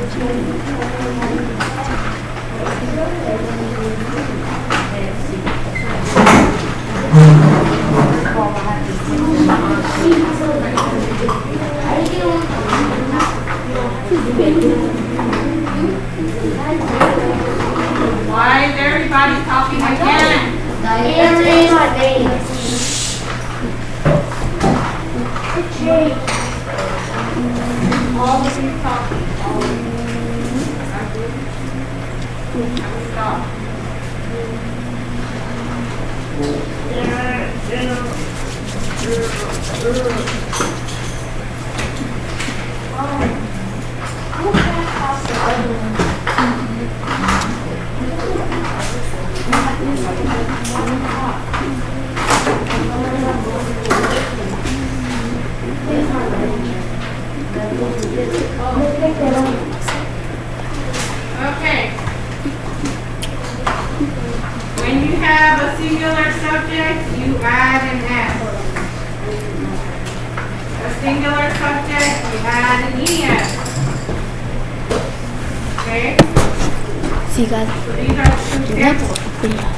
Why is everybody talking again? Everybody. All of you talking. You. When you have a singular subject, you add an S. A singular subject, you add an ES. Okay? So you guys So these are two examples. that? Mr. Garza